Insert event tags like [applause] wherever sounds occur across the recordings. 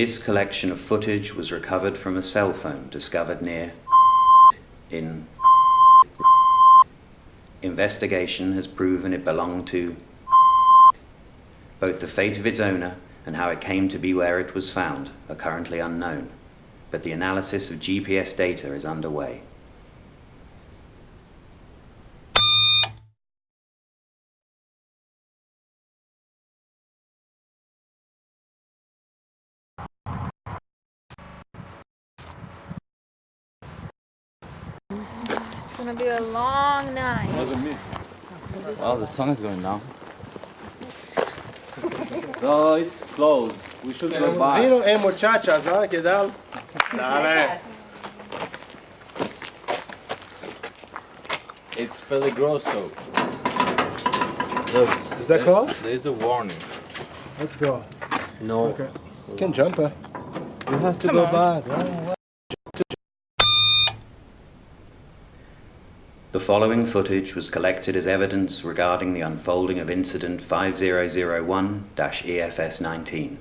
This collection of footage was recovered from a cell phone discovered near in investigation has proven it belonged to both the fate of its owner and how it came to be where it was found are currently unknown, but the analysis of GPS data is underway. Gonna be a long night. Wasn't me. Well, the sun is going down. [laughs] So it's closed. We should go back. Vino e muchachas, ¿ah? ¿Qué tal? Dale. It's peligroso. Look, Is that close? There's a warning. Let's go. No. Okay. You can jump, huh? You have to go back. right? The following footage was collected as evidence regarding the unfolding of incident 5001-EFS19.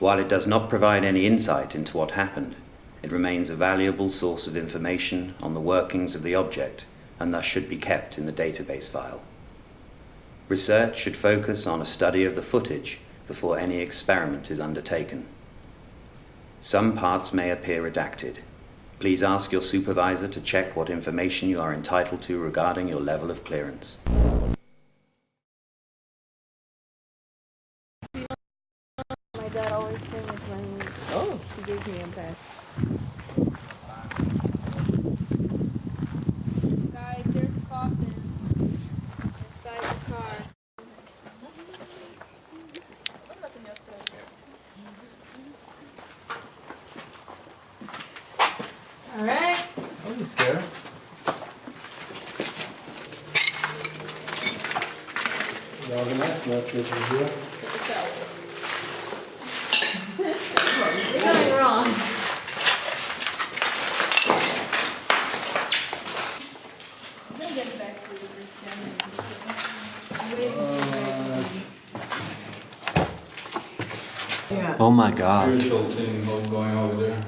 While it does not provide any insight into what happened, it remains a valuable source of information on the workings of the object and thus should be kept in the database file. Research should focus on a study of the footage before any experiment is undertaken. Some parts may appear redacted. Please ask your supervisor to check what information you are entitled to regarding your level of clearance. My dad always sings when oh. he gave me a pass. Guys, there's coffins inside the car. Alright. Don't be scared. Ja, the next match is here. You're going wrong. I'm gonna get back to the Oh my god. spiritual thing going over there.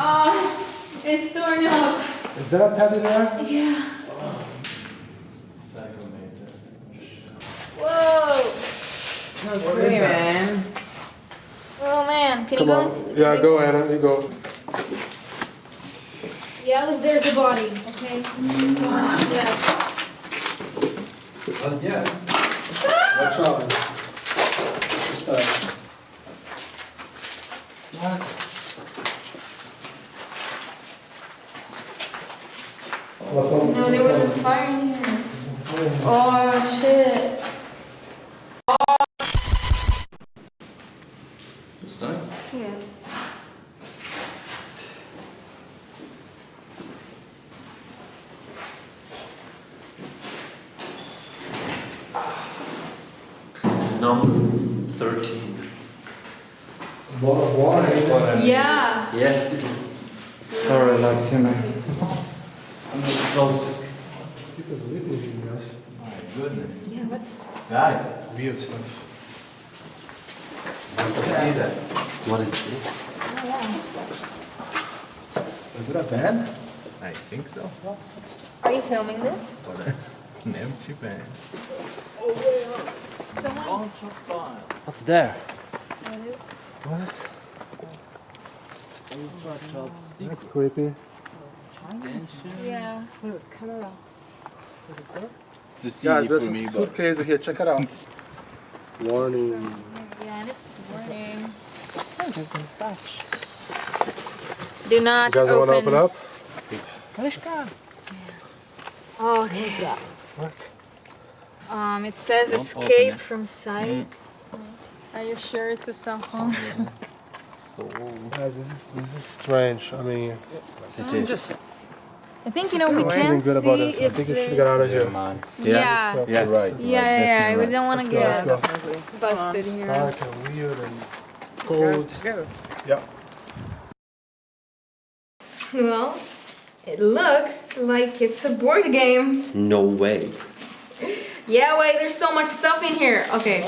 Oh, it's torn up. Is that a teddy bear? Yeah. Whoa. What is that? Oh man, can Come you go? on. Yeah, go Anna, you go. Yeah, look, there's a body. Okay. Yeah. Uh, yeah. Watch out. What's that? What? What's on No, there was a fire in here. Oh shit. It's nice. Yeah. Number 13. A lot of water. Yeah. Yes. Sorry, Laxina. [laughs] I'm sick. People's living here, guys. My goodness. Yeah. What? Guys, Weird stuff. you see that? What is this? Oh, is it a band? I think so. Are you filming this? What an empty van. Someone. What's there? What? Ultra That's creepy. Yeah. To see Guys, it there's for a me, but suitcase here. Check it out. Warning. Yeah, and it's warning. Just Do not You guys want to open up? Oh, okay. What? Um, it says Don't escape it. from sight. Are you sure it's a cell phone? [laughs] so Guys, this is this is strange. I mean, it is. I think you know we can't feeling good see about this. I if think you should get out of here. man. Yeah. You're Yeah. right. Yeah, yeah, yeah. We don't want to get go. busted here. Dark and weird and cold. Yeah. Well, It looks like it's a board game. No way. Yeah, wait, there's so much stuff in here. Okay,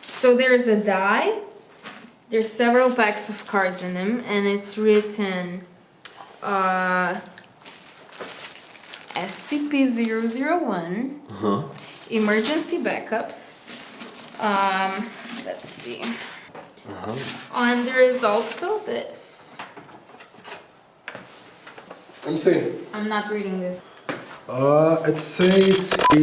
so there's a die. There's several packs of cards in them, and it's written uh, SCP-001, Huh? emergency backups. Um, let's see. Uh-huh. And there's also this. Let me see. I'm not reading this. Uh, it says Okay,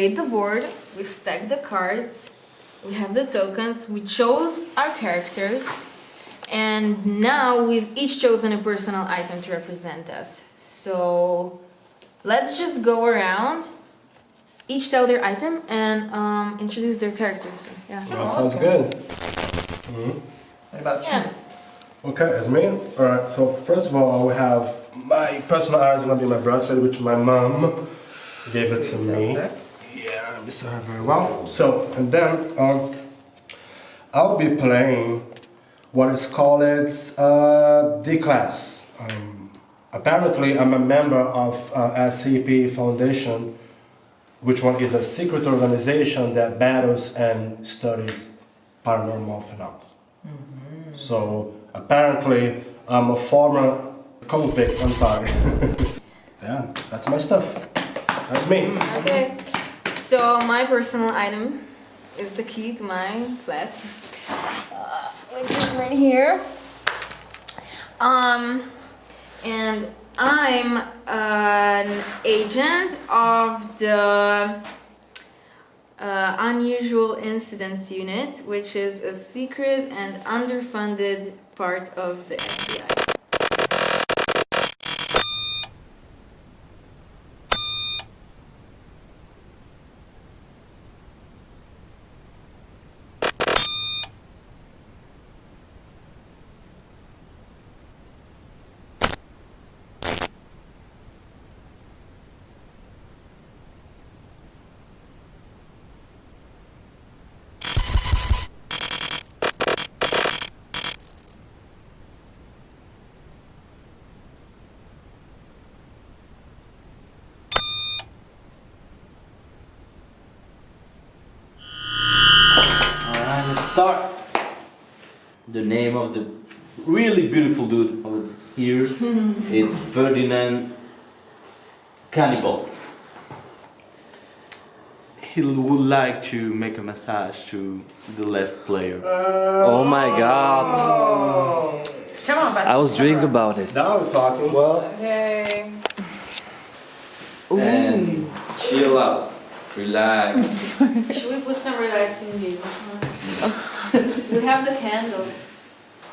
so we laid the board, we stacked the cards, we have the tokens, we chose our characters, and now we've each chosen a personal item to represent us. So let's just go around, each tell their item, and um, introduce their characters. Yeah. that sounds good. What about you? Yeah. Okay, as me. All right. So first of all, I will have my personal items gonna be my bracelet, which my mom gave it to me. Miss her very well. So and then um, I'll be playing what is called uh, D class. Um, apparently, I'm a member of uh, SCP Foundation, which one is a secret organization that battles and studies paranormal phenomena. So apparently, I'm a former convict. I'm sorry. [laughs] yeah, that's my stuff. That's me. Okay, so my personal item is the key to my flat, uh, which is right here. Um, and I'm an agent of the uh, Unusual Incidents Unit, which is a secret and underfunded part of the FBI. Alright, let's start. The name of the really beautiful dude over here [laughs] is Ferdinand Cannibal. He would like to make a massage to the left player. Oh my god. Come on, but I was dreaming about it. Now we're talking. Well, Okay. And chill out, relax. [laughs] Should we put some relaxing music on? [laughs] we have the candle.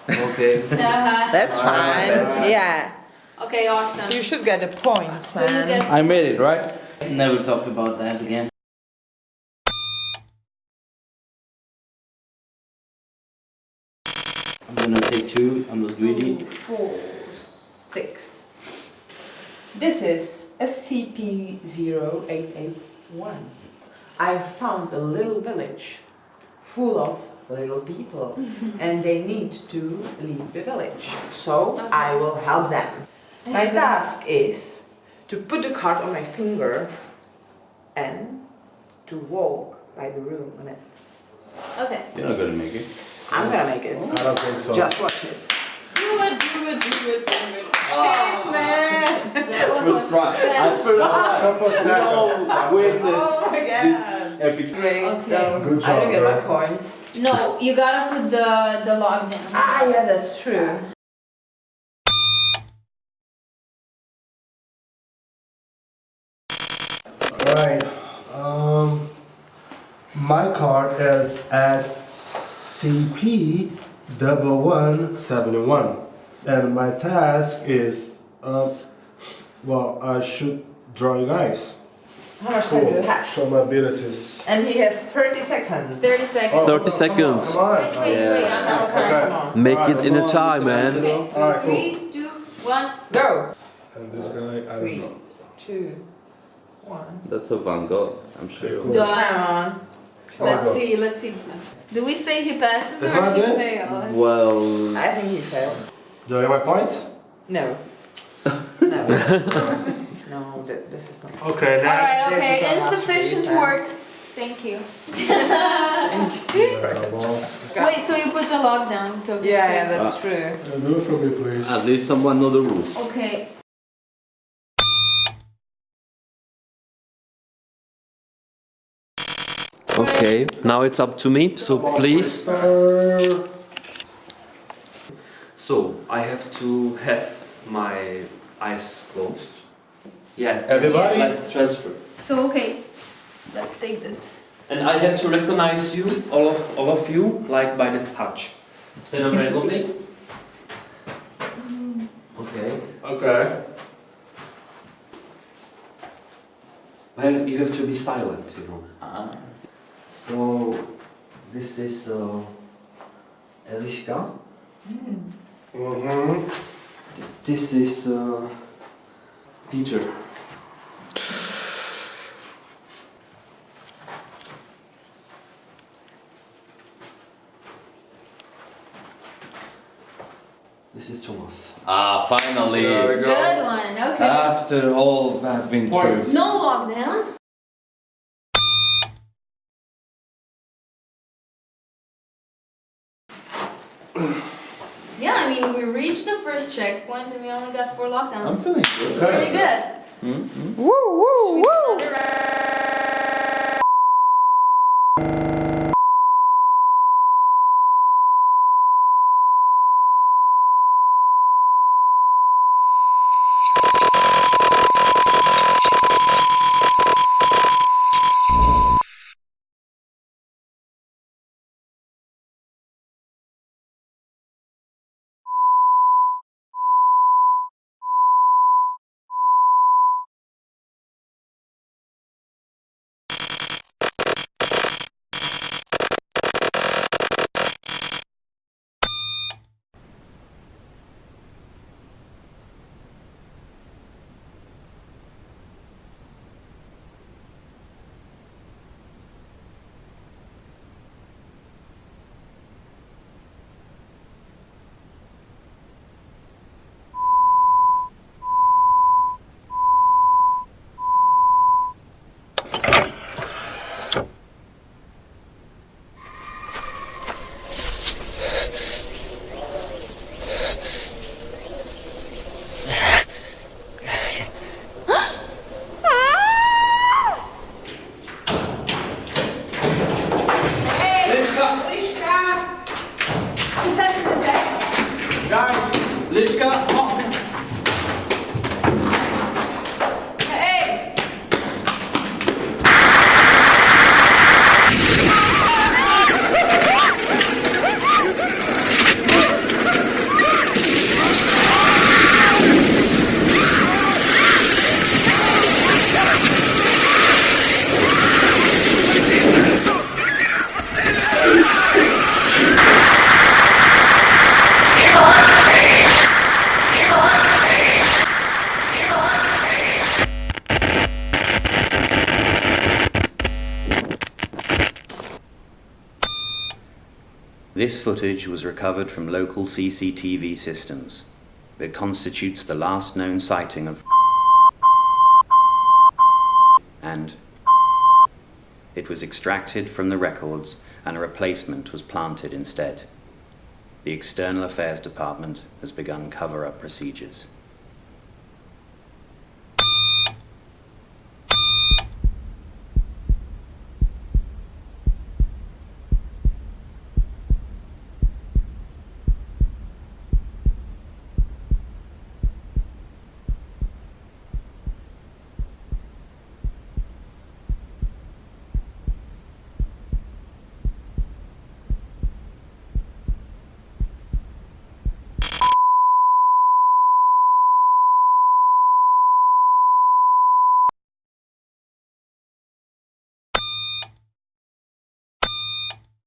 okay. [laughs] Uh-huh. that's fine. Yeah. Okay, awesome. You should get a point, So man. get I made it, right? Never talk about that again. I'm gonna take two, I'm not greedy. Four, six. This is SCP-0881. I found a little village full of little people [laughs] and they need to leave the village. So I will help them. My task is to put the card on my finger and to walk by the room on it. Okay. You're not gonna make it. I'm gonna make it. I don't think so. Just watch it. Do it, do it, do it, do it. Oh. man! That was First try. I That's- first Couple try. seconds. No, where's this? Oh my This epic. Great. Okay. Good I don't get my bro. points. No, you gotta put the the log down. Ah, yeah, that's true. All right. Um, my card is SCP double one seventy one, and my task is, uh, well, I should draw you guys. How much time do you have? Show my abilities. And he has 30 seconds. 30 seconds. 30 come on, seconds. Come on. Wait, wait, wait, I'm not Okay. sorry. Make Alright, it in a time, on. man. Okay, Alright, cool. three, two, one. Go. And this guy, I don't know. two, one. That's a Van Gogh, I'm sure. Come Done. Let's see, let's see this one. Do we say he passes It's or he good? fails? Well, I think he failed. Do I get my points? No. No. [laughs] no, th- this is not. Okay, now. Alright, okay, insufficient work. Thank you. [laughs] Yeah, well, Wait, so you put the lockdown token? Yeah, yeah, that's true. uh, do it for me, please. at least someone know the rules. Okay. Okay, now it's up to me. So please. So I have to have my eyes closed. Yeah. Everybody? Like transfer. So okay, let's take this. And I have to recognize you, all of all of you, like by the touch. Then I'm ready me. Okay. Okay. But you have to be silent, you know. huh So this is uh, Eliška. Mm-hmm. This is uh, Peter. This is Thomas. Ah, finally! There we go. Good one, okay. After all I've been through. Points. no lockdown. Yeah, I mean, we reached the first checkpoint and we only got four lockdowns. I'm lockdowns. feeling good. Pretty good. Mm-hmm. Woo, woo, woo! Footage was recovered from local CCTV systems. It constitutes the last known sighting of and it was extracted from the records and a replacement was planted instead. The External Affairs Department has begun cover-up procedures.